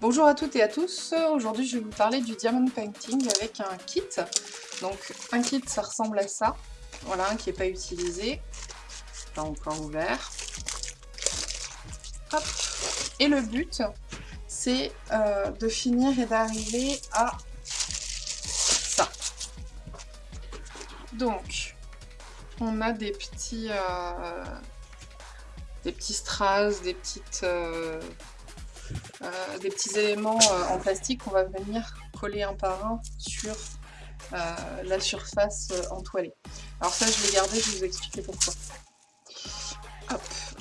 Bonjour à toutes et à tous, aujourd'hui je vais vous parler du diamond painting avec un kit. Donc un kit ça ressemble à ça, voilà, qui n'est pas utilisé, pas encore ouvert. Hop. Et le but c'est euh, de finir et d'arriver à ça. Donc on a des petits, euh, des petits strass, des petites... Euh, euh, des petits éléments euh, en plastique qu'on va venir coller un par un sur euh, la surface entoilée. Alors ça, je l'ai gardé, je vais vous expliquer pourquoi.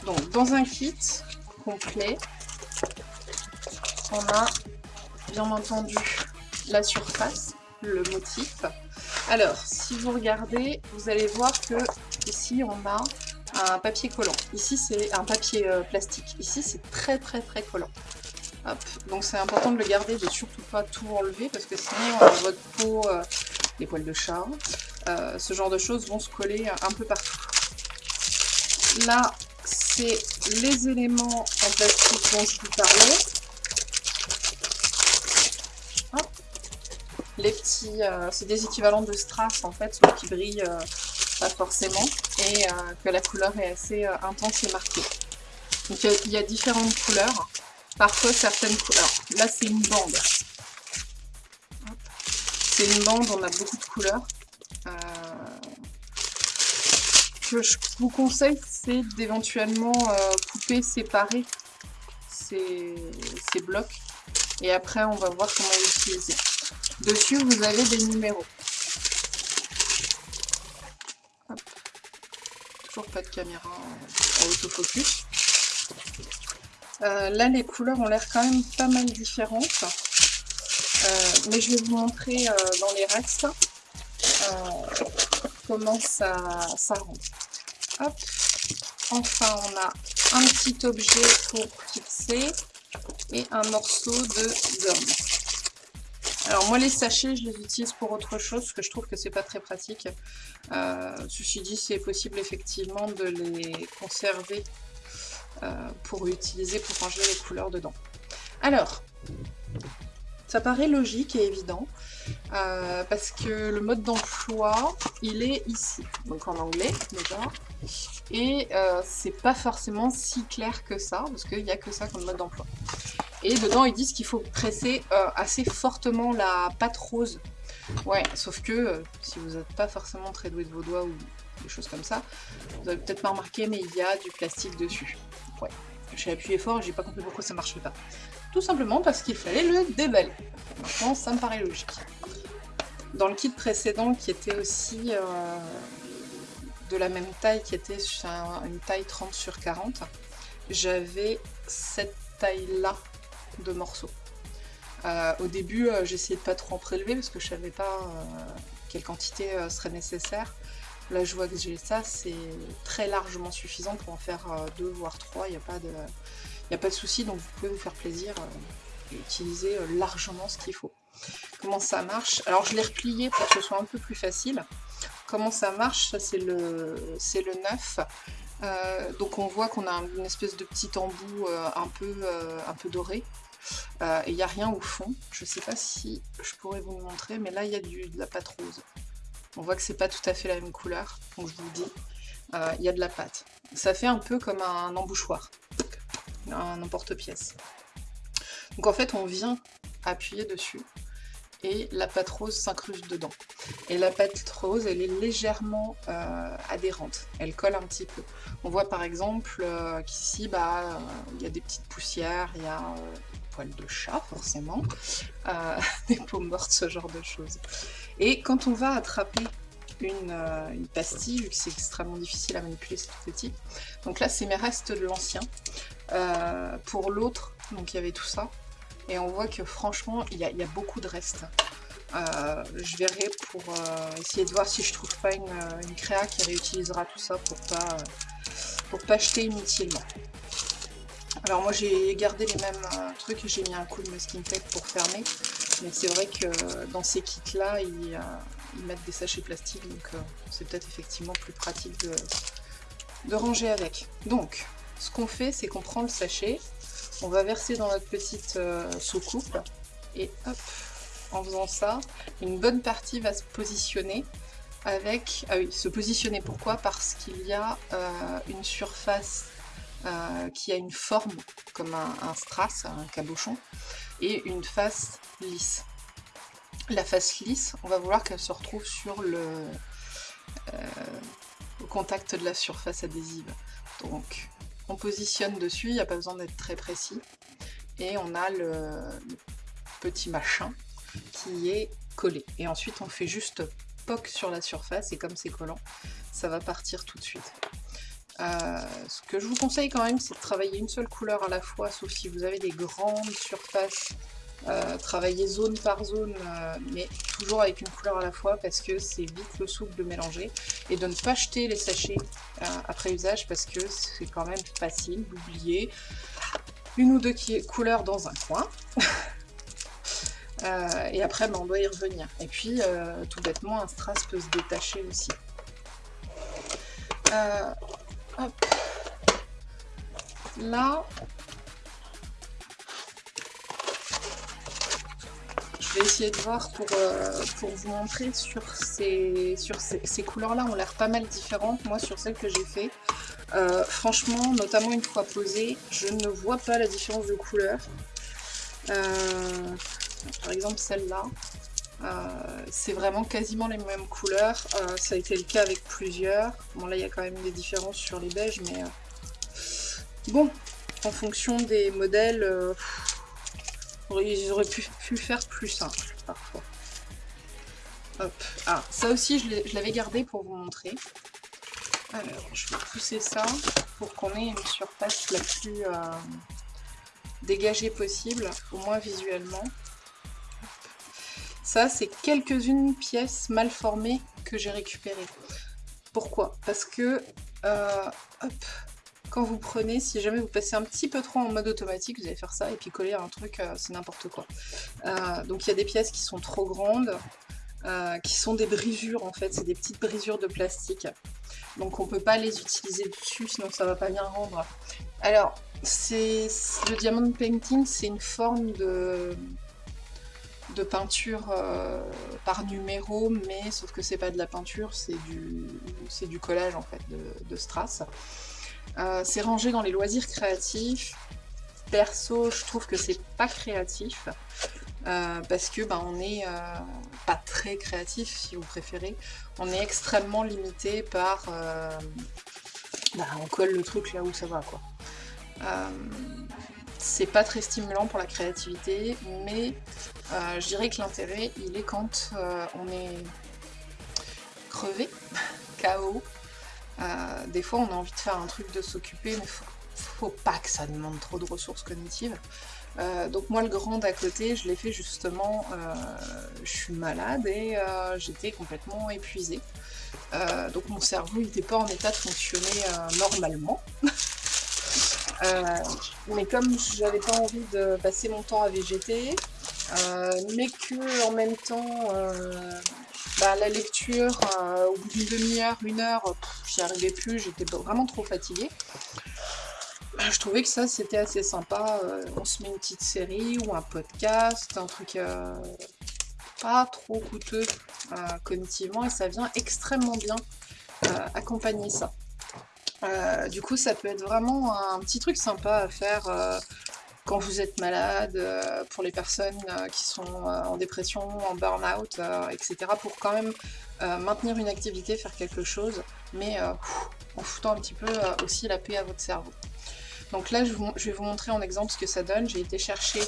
Donc, dans un kit complet, on a bien entendu la surface, le motif. Alors, si vous regardez, vous allez voir que ici, on a un papier collant. Ici, c'est un papier plastique. Ici, c'est très très très collant. Donc c'est important de le garder, de surtout pas tout enlever parce que sinon euh, votre peau, euh, les poils de chat, euh, ce genre de choses vont se coller un peu partout. Là, c'est les éléments en plastique dont je vous parlais. Les petits, c'est des équivalents de strass en fait, qui brillent pas forcément et que la couleur est assez intense et marquée. Donc il y a différentes couleurs. Parfois, certaines couleurs. Là, c'est une bande. C'est une bande, on a beaucoup de couleurs. Euh, ce que je vous conseille, c'est d'éventuellement euh, couper, séparer ces, blocs. Et après, on va voir comment l'utiliser. Dessus, vous avez des numéros. Toujours pas de caméra en autofocus. Euh, là, les couleurs ont l'air quand même pas mal différentes. Euh, mais je vais vous montrer euh, dans les restes comment ça, ça Hop. Enfin, on a un petit objet pour fixer et un morceau de gomme. Alors moi les sachets je les utilise pour autre chose parce que je trouve que c'est pas très pratique. ceci dit c'est possible effectivement de les conserver pour utiliser pour ranger les couleurs dedans. Alors, ça paraît logique et évident, euh, parce que le mode d'emploi, il est ici, donc en anglais déjà, et euh, c'est pas forcément si clair que ça, parce qu'il n'y a que ça comme mode d'emploi. Et dedans, ils disent qu'il faut presser assez fortement la pâte rose. Ouais, sauf que si vous n'êtes pas forcément très doué de vos doigts ou des choses comme ça, vous avez peut-être pas remarqué, mais il y a du plastique dessus. Ouais, j'ai appuyé fort et j'ai pas compris pourquoi ça marchait pas. Tout simplement parce qu'il fallait le déballer. Maintenant, ça me paraît logique. Dans le kit précédent, qui était aussi euh, de la même taille, qui était une taille 30 sur 40, j'avais cette taille-là de morceaux. Euh, au début, euh, j'essayais de pas trop en prélever parce que je savais pas quelle quantité serait nécessaire. Là, je vois que j'ai ça, c'est très largement suffisant pour en faire euh, deux, voire trois. Il n'y a pas de, de souci, donc vous pouvez vous faire plaisir euh, et utiliser euh, largement ce qu'il faut. Comment ça marche? Alors, je l'ai replié pour que ce soit un peu plus facile. Comment ça marche? Ça, c'est le, le neuf. donc, on voit qu'on a une espèce de petit embout un, peu, un peu doré. et il n'y a rien au fond. Je ne sais pas si je pourrais vous le montrer, mais là, il y a du, de la pâte rose. On voit que c'est pas tout à fait la même couleur, donc je vous dis, euh, il y a de la pâte. Ça fait un peu comme un embouchoir, un emporte-pièce. Donc en fait, on vient appuyer dessus et la pâte rose s'incruste dedans. Et la pâte rose, elle est légèrement euh, adhérente, elle colle un petit peu. On voit par exemple euh, qu'ici, bah, il y a des petites poussières, il y a de chat, forcément, des peaux mortes, ce genre de choses. Et quand on va attraper une, euh, pastille, vu que c'est extrêmement difficile à manipuler, c'est tout petit. Donc là, c'est mes restes de l'ancien. Euh, pour l'autre, donc il y avait tout ça. Et on voit que franchement, il y a, beaucoup de restes. je verrai pour essayer de voir si je trouve pas une, une, créa qui réutilisera tout ça pour pas, pour pas jeter inutilement. Alors moi j'ai gardé les mêmes euh, trucs, j'ai mis un coup de masking tape pour fermer, mais c'est vrai que dans ces kits là, ils, euh, mettent des sachets plastiques, donc euh, c'est peut-être effectivement plus pratique de, ranger avec. Donc, ce qu'on fait, c'est qu'on prend le sachet, On va verser dans notre petite soucoupe et hop, en faisant ça, une bonne partie va se positionner avec... Ah oui, se positionner pourquoi? Parce qu'il y a une surface qui a une forme comme un strass, un cabochon, et une face lisse. La face lisse, on va vouloir qu'elle se retrouve sur le, euh, contact de la surface adhésive. Donc on positionne dessus, il n'y a pas besoin d'être très précis. Et on a le, petit machin qui est collé. Et ensuite on fait juste poc sur la surface et comme c'est collant, ça va partir tout de suite. Euh, ce que je vous conseille quand même, c'est de travailler une seule couleur à la fois, sauf si vous avez des grandes surfaces euh, travailler zone par zone, euh, mais toujours avec une couleur à la fois parce que c'est vite le souple de mélanger. Et de ne pas jeter les sachets après usage parce que c'est quand même facile d'oublier une ou deux couleurs dans un coin. et après, ben, on doit y revenir. Et puis, tout bêtement, un strass peut se détacher aussi. Là, vais essayer de voir pour, euh, pour vous montrer sur ces, sur ces, couleurs-là ont l'air pas mal différentes, moi sur celles que j'ai fait. Euh, franchement, notamment une fois posée, je ne vois pas la différence de couleur. Euh, par exemple celle-là, c'est vraiment quasiment les mêmes couleurs. ça a été le cas avec plusieurs. Bon là il y a quand même des différences sur les beiges, mais bon, en fonction des modèles, ils auraient pu, pu faire plus simple, parfois. Hop. Ah, ça aussi, je l'avais gardé pour vous montrer. Alors, je vais pousser ça pour qu'on ait une surface la plus euh, dégagée possible, au moins visuellement. Ça, c'est quelques-unes pièces mal formées que j'ai récupérées. Pourquoi? Parce que, euh, hop, quand vous prenez, si jamais vous passez un petit peu trop en mode automatique, vous allez faire ça et puis coller un truc, euh, c'est n'importe quoi. Euh, donc il y a des pièces qui sont trop grandes, euh, qui sont des brisures en fait, c'est des petites brisures de plastique. Donc on peut pas les utiliser dessus, sinon ça va pas bien rendre. Alors, c'est le diamond painting, c'est une forme de, peinture par numéro, mais sauf que c'est pas de la peinture, c'est du, du collage en fait de strass. Euh, c'est rangé dans les loisirs créatifs. Perso, je trouve que c'est pas créatif. Euh, parce que ben, on est euh, pas très créatif si vous préférez. On est extrêmement limité par... Ben, on colle le truc là où ça va quoi. c'est pas très stimulant pour la créativité, mais je dirais que l'intérêt il est quand on est crevé, KO, euh, des fois, on a envie de faire un truc de s'occuper, mais faut, pas que ça demande trop de ressources cognitives. Euh, donc moi, le grand d'à côté, je l'ai fait justement, euh, je suis malade et j'étais complètement épuisée. donc mon cerveau n'était pas en état de fonctionner normalement. mais comme j'avais pas envie de passer mon temps à végéter, mais que en même temps bah, la lecture, euh, au bout d'une demi-heure, une heure, j'y arrivais plus, j'étais vraiment trop fatiguée. Bah, je trouvais que ça, c'était assez sympa. Euh, on se met une petite série ou un podcast, un truc euh, pas trop coûteux cognitivement, et ça vient extrêmement bien accompagner ça. du coup, ça peut être vraiment un petit truc sympa à faire quand vous êtes malade, euh, pour les personnes euh, qui sont euh, en dépression, en burn-out, etc. pour quand même maintenir une activité, faire quelque chose, mais en foutant un petit peu aussi la paix à votre cerveau. Donc là, je, vais vous montrer en exemple ce que ça donne. J'ai été chercher...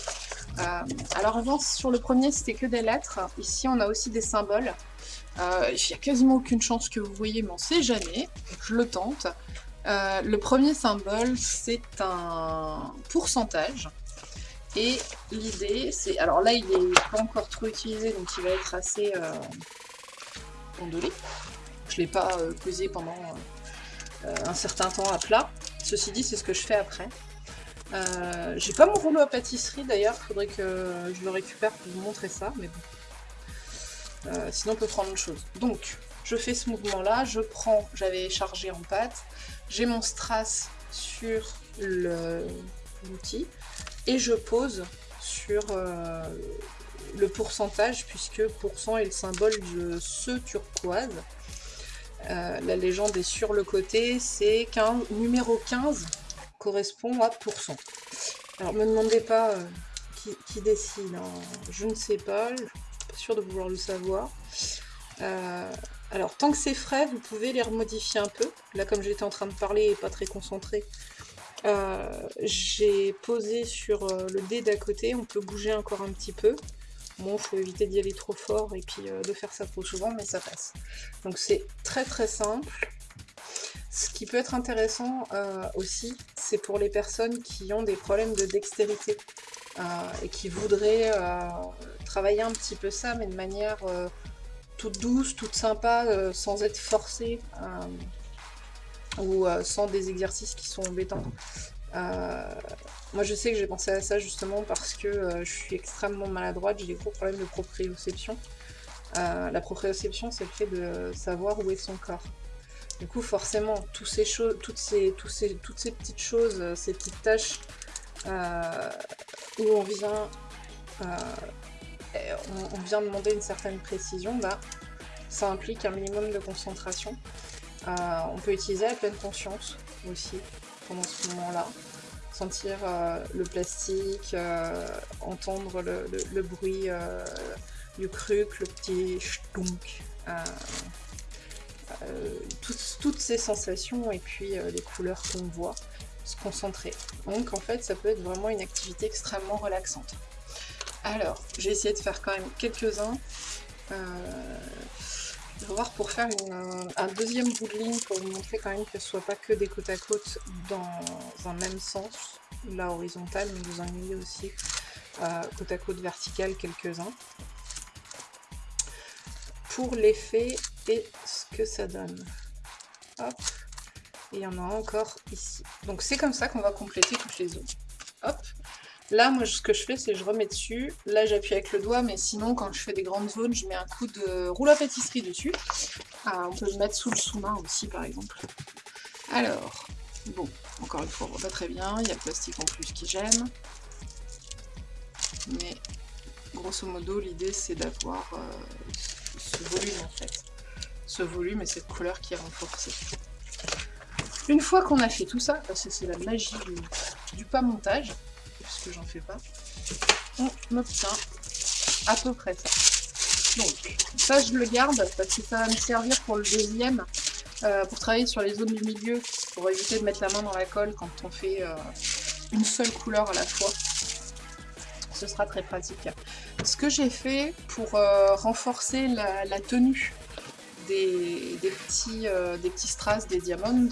alors avant, sur le premier, c'était que des lettres. Ici, on a aussi des symboles. Il n'y a quasiment aucune chance que vous voyez, mais on sait jamais. Je le tente. Euh, le premier symbole, c'est un pourcentage. Et l'idée, c'est... Alors là, il n'est pas encore trop utilisé, donc il va être assez euh, ondulé. Je ne l'ai pas euh, posé pendant un certain temps à plat. Ceci dit, c'est ce que je fais après. J'ai pas mon rouleau à pâtisserie d'ailleurs, il faudrait que je le récupère pour vous montrer ça, mais bon. sinon on peut prendre autre chose. Donc, je fais ce mouvement là, je prends, j'avais chargé en pâte, j'ai mon strass sur l'outil, et je pose sur euh, le pourcentage, puisque pourcent est le symbole de ce turquoise. Euh, la légende est sur le côté, c'est qu'un numéro 15 correspond à pourcent. Alors, me demandez pas euh, qui, décide, hein. je ne sais pas, je suis pas sûre de vouloir le savoir. Alors, tant que c'est frais, vous pouvez les remodifier un peu. Là, comme j'étais en train de parler et pas très concentré, euh, j'ai posé sur euh, le dé d'à côté, on peut bouger encore un petit peu. Bon, il faut éviter d'y aller trop fort et puis euh, de faire ça trop souvent, mais ça passe. Donc c'est très très simple. Ce qui peut être intéressant aussi, c'est pour les personnes qui ont des problèmes de dextérité et qui voudraient travailler un petit peu ça, mais de manière toute douce, toute sympa, sans être forcée ou euh, sans des exercices qui sont embêtants. Euh, moi je sais que j'ai pensé à ça justement parce que euh, je suis extrêmement maladroite, j'ai des gros problèmes de proprioception. la proprioception c'est le fait de savoir où est son corps. Du coup forcément toutes ces toutes ces, ces, toutes ces petites choses, ces petites tâches où on vient, on, on, vient demander une certaine précision, ça implique un minimum de concentration. Euh, on peut utiliser la pleine conscience aussi pendant ce moment-là. Sentir euh, le plastique, euh, entendre le, bruit du cruc, le petit stunk. toutes ces sensations et puis les couleurs qu'on voit, se concentrer. Donc en fait ça peut être vraiment une activité extrêmement relaxante. Alors, j'ai essayé de faire quand même quelques-uns. Je vais voir pour faire un deuxième bout de ligne pour vous montrer quand même que ce soit pas que des côte à côte dans un même sens, là horizontal, mais vous en ayez aussi euh, côte à côte vertical quelques-uns. Pour l'effet et ce que ça donne. Hop. Et il y en a encore ici. Donc c'est comme ça qu'on va compléter toutes les zones. Hop. Là, moi, ce que je fais, c'est je remets dessus. Là, j'appuie avec le doigt, mais sinon, quand je fais des grandes zones, je mets un coup de rouleau à pâtisserie dessus. Ah, on peut le mettre sous le sous-main aussi, par exemple. Alors, bon, encore une fois, on voit pas très bien. Il y a le plastique en plus qui gêne. Mais, grosso modo, l'idée, c'est d'avoir euh, ce volume, en fait. Ce volume et cette couleur qui est renforcée. Une fois qu'on a fait tout ça, parce que c'est la magie du, du pas montage, j'en fais pas, on obtient à peu près ça. Donc, ça je le garde parce que ça va me servir pour le deuxième, euh, pour travailler sur les zones du milieu, pour éviter de mettre la main dans la colle quand on fait euh, une seule couleur à la fois. Ce sera très pratique. Ce que j'ai fait pour euh, renforcer la, tenue des, petits, des petits strass, des diamonds,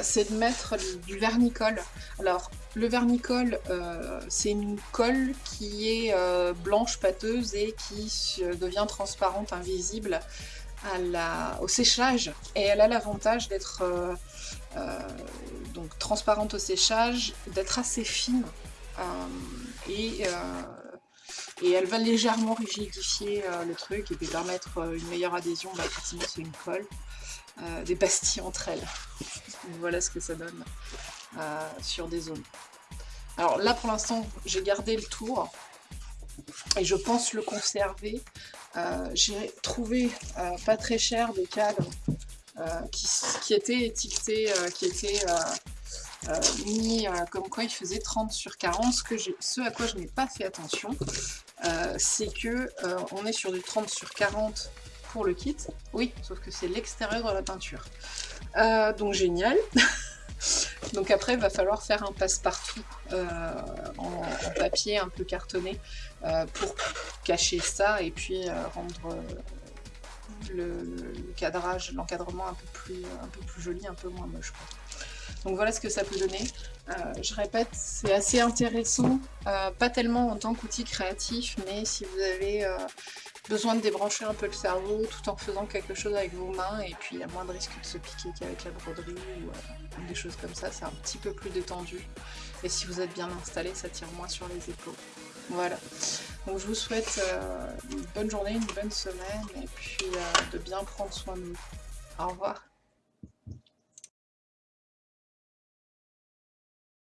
c'est de mettre du vernicole. Alors, le vernicole, euh, c'est une colle qui est euh, blanche, pâteuse et qui devient transparente, invisible au séchage. Et elle a l'avantage d'être euh, transparente au séchage, d'être assez fine. et, elle va légèrement rigidifier le truc et puis permettre une meilleure adhésion. Bah, effectivement, c'est une colle. des pastilles entre elles. voilà ce que ça donne. Euh, sur des zones. Alors là pour l'instant j'ai gardé le tour et je pense le conserver. Euh, j'ai trouvé euh, pas très cher des cadres qui, étaient étiquetés, qui étaient mis comme quoi ils faisaient 30 sur 40. Ce, ce à quoi je n'ai pas fait attention, c'est que on est sur du 30 sur 40 pour le kit. Oui, sauf que c'est l'extérieur de la peinture. donc génial Donc après, il va falloir faire un passe-partout euh, en, papier un peu cartonné euh, pour cacher ça et puis euh, rendre le, cadrage, l'encadrement un, peu plus, un peu plus joli, un peu moins moche. Donc voilà ce que ça peut donner. je répète, c'est assez intéressant, pas tellement en tant qu'outil créatif, mais si vous avez besoin de débrancher un peu le cerveau tout en faisant quelque chose avec vos mains et puis il y a moins de risque de se piquer qu'avec la broderie ou euh, des choses comme ça, c'est un petit peu plus détendu et si vous êtes bien installé ça tire moins sur les épaules. Voilà, donc je vous souhaite euh, une bonne journée, une bonne semaine et puis euh, de bien prendre soin de vous. Au revoir